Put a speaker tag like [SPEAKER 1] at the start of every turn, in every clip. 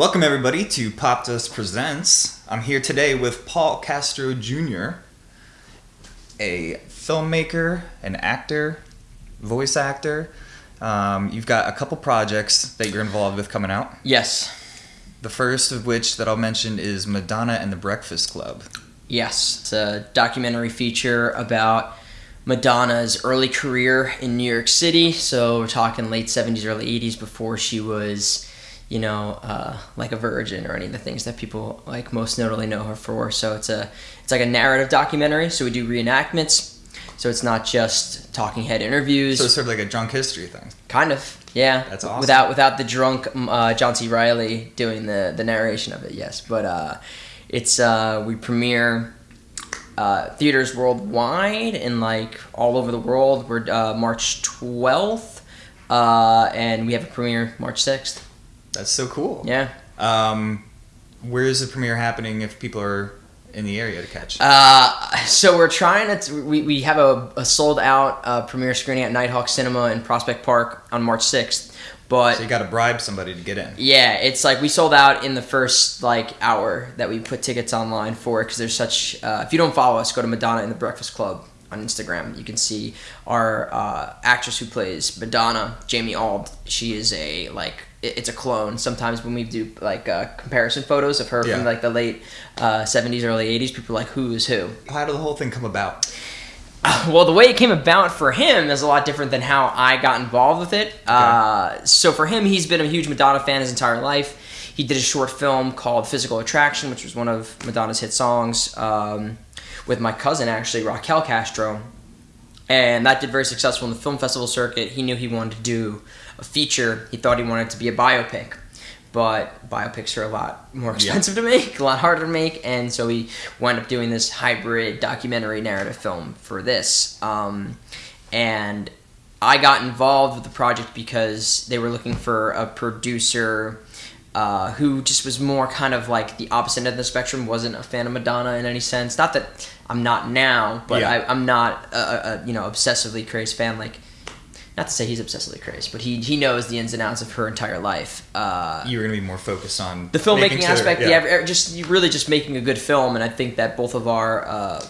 [SPEAKER 1] Welcome, everybody, to Popdust Presents. I'm here today with Paul Castro Jr., a filmmaker, an actor, voice actor. Um, you've got a couple projects that you're involved with coming out.
[SPEAKER 2] Yes.
[SPEAKER 1] The first of which that I'll mention is Madonna and the Breakfast Club.
[SPEAKER 2] Yes. It's a documentary feature about Madonna's early career in New York City. So we're talking late 70s, early 80s before she was, you know, uh, like a virgin or any of the things that people like most notably know her for. So it's a it's like a narrative documentary. So we do reenactments. So it's not just talking head interviews.
[SPEAKER 1] So it's sort of like a drunk history thing.
[SPEAKER 2] Kind of, yeah.
[SPEAKER 1] That's awesome.
[SPEAKER 2] Without without the drunk uh, John C. Reilly doing the the narration of it, yes. But uh, it's uh, we premiere uh, theaters worldwide and like all over the world. We're uh, March twelfth, uh, and we have a premiere March sixth.
[SPEAKER 1] That's so cool.
[SPEAKER 2] Yeah.
[SPEAKER 1] Um, where is the premiere happening if people are in the area to catch?
[SPEAKER 2] Uh, so we're trying to. We, we have a, a sold out uh, premiere screening at Nitehawk Cinema in Prospect Park on March sixth. But
[SPEAKER 1] so you got to bribe somebody to get in.
[SPEAKER 2] Yeah, it's like we sold out in the first like hour that we put tickets online for because there's such. Uh, if you don't follow us, go to Madonna in the Breakfast Club on Instagram. You can see our uh, actress who plays Madonna, Jamie Auld. She is a like it's a clone. Sometimes when we do like uh, comparison photos of her
[SPEAKER 1] Yeah.
[SPEAKER 2] from like the late uh, '70s, early '80s, people are like who is who.
[SPEAKER 1] How did the whole thing come about?
[SPEAKER 2] Well, the way it came about for him is a lot different than how I got involved with it. Uh, so for him, he's been a huge Madonna fan his entire life. He did a short film called Physical Attraction, which was one of Madonna's hit songs, um, with my cousin actually, Raquel Castro, and that did very successful in the film festival circuit. He knew he wanted to do a feature. He thought he wanted to be a biopic, but biopics are a lot more expensive to make, a lot harder to make, and so he wound up doing this hybrid documentary narrative film for this. Um, and I got involved with the project because they were looking for a producer. Uh, who just was more kind of like the opposite end of the spectrum, wasn't a fan of Madonna in any sense. Not that I'm not now, but
[SPEAKER 1] Yeah.
[SPEAKER 2] I, I'm not a, a, a you know obsessively crazy fan. Like, not to say he's obsessively crazed, but he he knows the ins and outs of her entire life. Uh,
[SPEAKER 1] You were going to be more focused on
[SPEAKER 2] the filmmaking aspect, yeah. ev- just really just making a good film, and I think that both of our uh,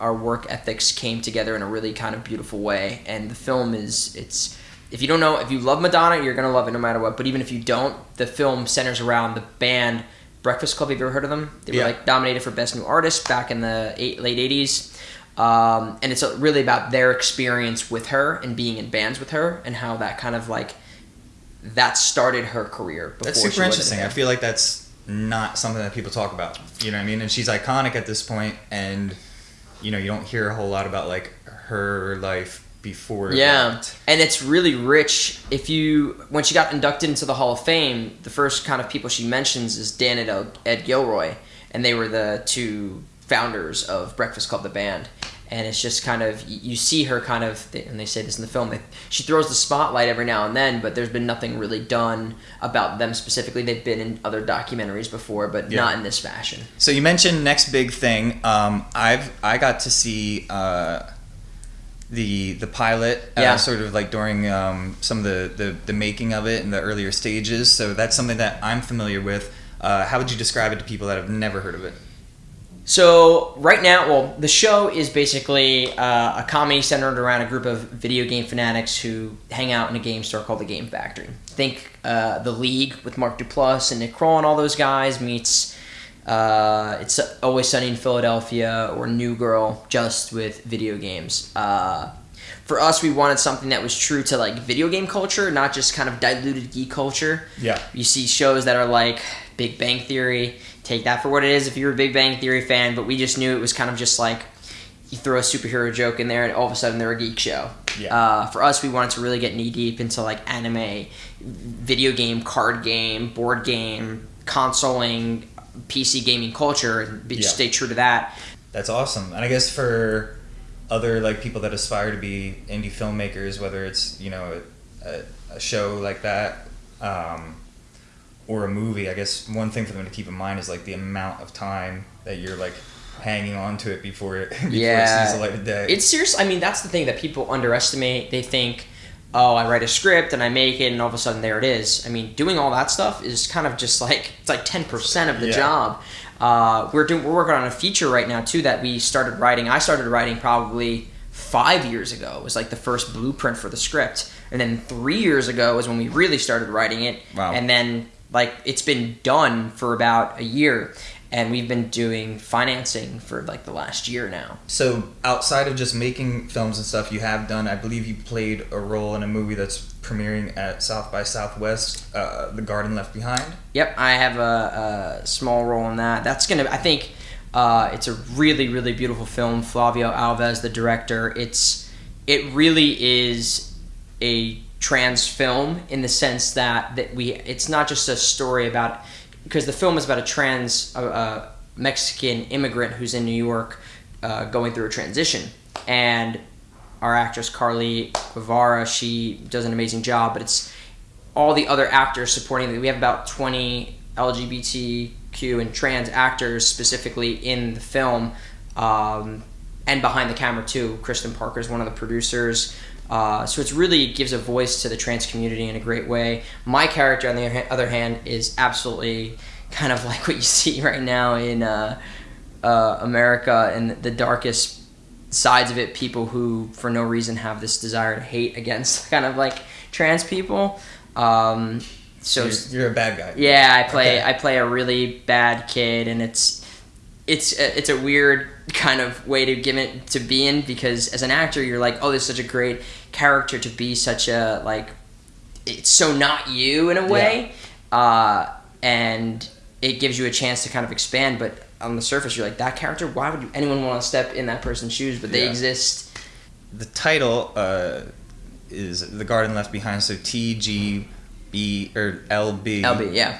[SPEAKER 2] our work ethics came together in a really kind of beautiful way. And the film is it's if you don't know if you love Madonna, you're gonna love it no matter what. But even if you don't, the film centers around the band Breakfast Club. Have you ever heard of them? They were
[SPEAKER 1] Yeah.
[SPEAKER 2] like nominated for Best New Artist back in the eight, late '80s. Um, and it's really about their experience with her and being in bands with her and how that kind of like that started her career. Before
[SPEAKER 1] That's super interesting. I feel like that's not something that people talk about. You know what I mean? And she's iconic at this point, and you know you don't hear a whole lot about like her life before.
[SPEAKER 2] Yeah,
[SPEAKER 1] that.
[SPEAKER 2] and it's really rich. If you when she got inducted into the Hall of Fame, the first kind of people she mentions is Dan and Ed Gilroy, and they were the two founders of Breakfast Club, the band. And it's just kind of you see her kind of, and they say this in the film. They, she throws the spotlight every now and then, but there's been nothing really done about them specifically. They've been in other documentaries before, but
[SPEAKER 1] Yeah.
[SPEAKER 2] not in this fashion.
[SPEAKER 1] So you mentioned next big thing. Um, I've I got to see uh, the the pilot, uh,
[SPEAKER 2] Yeah.
[SPEAKER 1] sort of like during um, some of the, the the making of it in the earlier stages. So that's something that I'm familiar with. Uh, how would you describe it to people that have never heard of it?
[SPEAKER 2] So right now, well, the show is basically uh, a comedy centered around a group of video game fanatics who hang out in a game store called the Game Factory. Think uh, the League with Mark Duplass and Nick Kroll and all those guys meets uh, it's Always Sunny in Philadelphia or New Girl just with video games. Uh, for us, we wanted something that was true to like video game culture, not just kind of diluted geek culture.
[SPEAKER 1] Yeah.
[SPEAKER 2] You see shows that are like Big Bang Theory. Take that for what it is if you're a Big Bang Theory fan, but we just knew it was kind of just like you throw a superhero joke in there and all of a sudden they're a geek show.
[SPEAKER 1] Yeah.
[SPEAKER 2] Uh, for us, we wanted to really get knee deep into like anime, video game, card game, board game, consoling, PC gaming culture, and be,
[SPEAKER 1] Yeah.
[SPEAKER 2] stay true to that.
[SPEAKER 1] That's awesome. And I guess for other like people that aspire to be indie filmmakers, whether it's you know a, a show like that um, or a movie, I guess one thing for them to keep in mind is like the amount of time that you're like hanging on to it before it before
[SPEAKER 2] Yeah.
[SPEAKER 1] it sees the light of day.
[SPEAKER 2] It's serious. I mean, that's the thing that people underestimate. They think oh, I write a script and I make it, and all of a sudden there it is. I mean, doing all that stuff is kind of just like it's like ten percent of the
[SPEAKER 1] Yeah.
[SPEAKER 2] job. Uh, we're doing we're working on a feature right now too that we started writing. I started writing probably five years ago. It was like the first blueprint for the script, and then three years ago was when we really started writing it.
[SPEAKER 1] Wow.
[SPEAKER 2] And then like it's been done for about a year, and we've been doing financing for like the last year now.
[SPEAKER 1] So outside of just making films and stuff, you have done. I believe you played a role in a movie that's premiering at South by Southwest, uh, The Garden Left Behind.
[SPEAKER 2] Yep, I have a, a small role in that. That's gonna. I think uh, it's a really, really beautiful film. Flavio Alves, the director. It's it really is a trans film in the sense that that we. It's not just a story about because the film is about a trans uh, Mexican immigrant who's in New York uh, going through a transition and our actress Carlie Guevara, she does an amazing job, but it's all the other actors supporting it. We have about 20 LGBTQ and trans actors specifically in the film, um, and behind the camera too. Kristen Parker is one of the producers. Uh, so it really gives a voice to the trans community in a great way. My character, on the other hand, is absolutely kind of like what you see right now in uh, uh, America and the darkest sides of it people who for no reason have this desire to hate against kind of like trans people um, so
[SPEAKER 1] You're, you're a bad guy.
[SPEAKER 2] yeah i play
[SPEAKER 1] Okay.
[SPEAKER 2] i play a really bad kid and it's it's a, it's a weird kind of way to give it to be in because as an actor you're like oh this is such a great character to be such a like it's so not you in a way. Uh, and it gives you a chance to kind of expand but on the surface you're like that character why would anyone want to step in that person's shoes? But they
[SPEAKER 1] Yeah.
[SPEAKER 2] exist.
[SPEAKER 1] The title uh, is The Garden Left Behind. So T G B or l b.
[SPEAKER 2] L b yeah.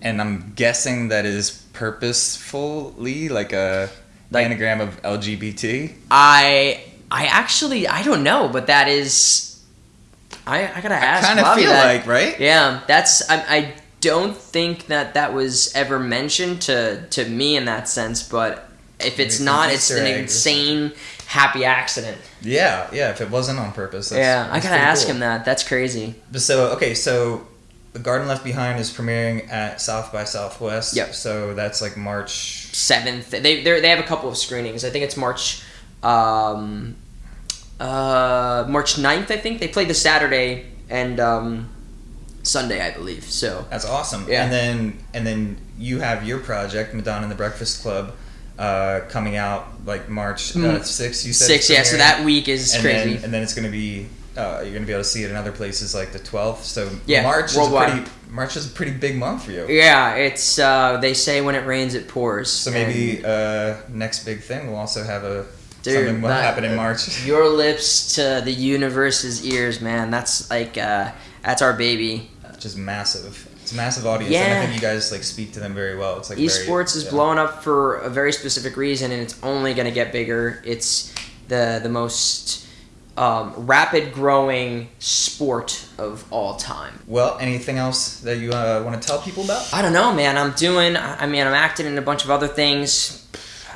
[SPEAKER 1] And I'm guessing that is purposefully like a
[SPEAKER 2] Like-
[SPEAKER 1] anagram of LGBT.
[SPEAKER 2] i i actually i don't know but that is i i gotta ask
[SPEAKER 1] kind of feel
[SPEAKER 2] that.
[SPEAKER 1] like right.
[SPEAKER 2] Yeah, that's I, I don't think that that was ever mentioned to to me in that sense, but if it's
[SPEAKER 1] Maybe
[SPEAKER 2] not, it's an insane happy accident.
[SPEAKER 1] Yeah, yeah. If it wasn't on purpose, that's,
[SPEAKER 2] yeah, I gotta ask
[SPEAKER 1] cool.
[SPEAKER 2] him that. That's crazy.
[SPEAKER 1] So okay, so the Garden Left Behind is premiering at South by Southwest.
[SPEAKER 2] Yep.
[SPEAKER 1] So that's like March.
[SPEAKER 2] Seventh, they they they have a couple of screenings. I think it's March, um, uh, March 9th, I think they play the Saturday and um, Sunday, I believe. So
[SPEAKER 1] That's awesome.
[SPEAKER 2] Yeah.
[SPEAKER 1] And then and then you have your project, Madonna and the Breakfast Club, uh, coming out like March uh,
[SPEAKER 2] Mm.
[SPEAKER 1] sixth. You said
[SPEAKER 2] six, yeah. So that week is
[SPEAKER 1] and
[SPEAKER 2] crazy.
[SPEAKER 1] Then, and then it's going to be uh, you're going to be able to see it in other places like the 12th. So
[SPEAKER 2] Yeah,
[SPEAKER 1] March
[SPEAKER 2] worldwide.
[SPEAKER 1] is a pretty March is a pretty big month for you.
[SPEAKER 2] yeah, it's uh, they say when it rains, it pours.
[SPEAKER 1] So maybe uh, next big thing we'll also have a
[SPEAKER 2] Dude,
[SPEAKER 1] something will happen in March.
[SPEAKER 2] Your lips to the universe's ears, man. That's like uh, that's our baby.
[SPEAKER 1] Just massive. It's a massive audience, and I think you guys like speak to them very well. It's like very-
[SPEAKER 2] Esports is
[SPEAKER 1] yeah.
[SPEAKER 2] blowing up for a very specific reason, and it's only going to get bigger. It's the the most um, rapid growing sport of all time.
[SPEAKER 1] Well, anything else that you uh, want to tell people about?
[SPEAKER 2] I don't know, man. I'm doing. I mean, I'm acting in a bunch of other things.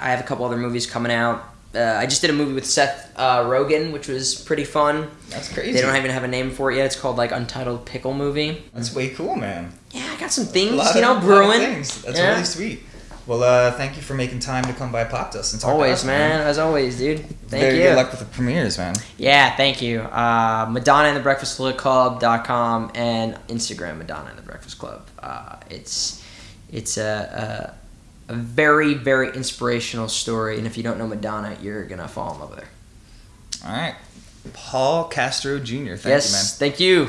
[SPEAKER 2] I have a couple other movies coming out. Uh, I just did a movie with Seth uh, Rogen, which was pretty fun.
[SPEAKER 1] That's crazy.
[SPEAKER 2] They don't even have a name for it yet. It's called like Untitled Pickle Movie.
[SPEAKER 1] That's way cool, man.
[SPEAKER 2] Yeah, I got some things, you know,
[SPEAKER 1] of
[SPEAKER 2] brewing.
[SPEAKER 1] things. That's
[SPEAKER 2] Yeah.
[SPEAKER 1] really sweet. Well, uh, thank you for making time to come by Popdust and talk to
[SPEAKER 2] Always,
[SPEAKER 1] us,
[SPEAKER 2] man. As always, dude. Thank
[SPEAKER 1] Very
[SPEAKER 2] you.
[SPEAKER 1] good luck with the premieres, man.
[SPEAKER 2] Yeah, thank you. Uh, Madonna and the Breakfast Club.com and Instagram Madonna and the Breakfast Club. Uh, it's it's a, a, a very, very inspirational story. And if you don't know Madonna, you're going to fall in love with her.
[SPEAKER 1] All right. Paul Castro Jr. Thank
[SPEAKER 2] yes,
[SPEAKER 1] you, man.
[SPEAKER 2] thank you.